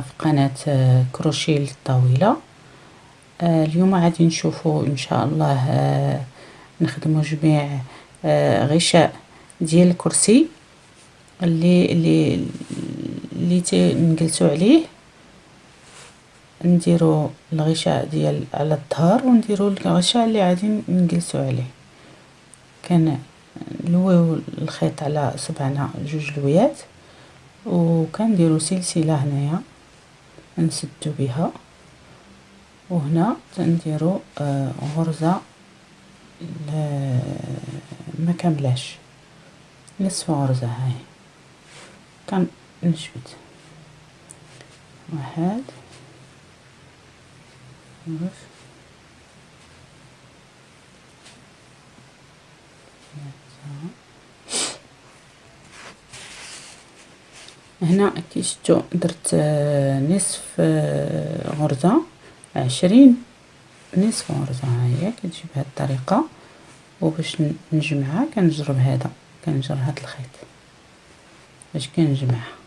في قناة كروشيه للطاولة. اليوم غادي نشوفوا إن شاء الله نخدموا جميع غشاء ديال الكرسي اللي اللي اللي نجلسوا عليه. نديروا الغشاء ديال على الظهر ونديروا الغشاء اللي غادي نجلسوا عليه. كنلويو الخيط على صبعنا جوج لويات وكنديروا سلسلة هنايا. نسدو بها. وهنا آه غرزة ما كاملاش نصف غرزة هاي. كنجبد واحد. جوج هنا كي شفتوا درت نصف غرزة عشرين نصف غرزة هاهي كتجي بهاد الطريقة. وباش نجمعها كنجرب هذا كنجر هاد الخيط باش كنجمعها.